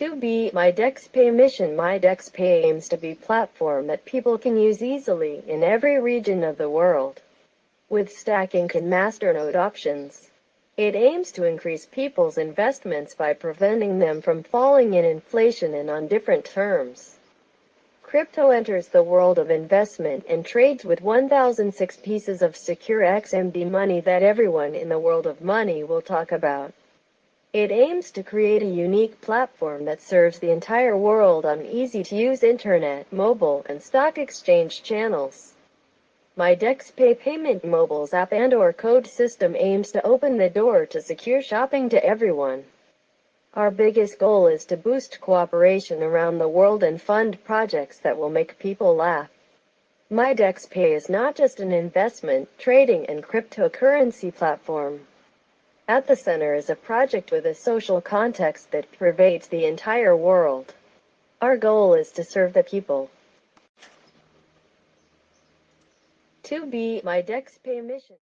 2b MyDexPay mission My DexPay aims to be platform that people can use easily in every region of the world. With stacking and masternode options, it aims to increase people's investments by preventing them from falling in inflation and on different terms. Crypto enters the world of investment and trades with 1006 pieces of secure XMD money that everyone in the world of money will talk about. It aims to create a unique platform that serves the entire world on easy-to-use internet, mobile, and stock exchange channels. MyDexPay Payment Mobile's app and or code system aims to open the door to secure shopping to everyone. Our biggest goal is to boost cooperation around the world and fund projects that will make people laugh. MyDexPay is not just an investment, trading, and cryptocurrency platform. At the center is a project with a social context that pervades the entire world. Our goal is to serve the people. 2b MyDexPay mission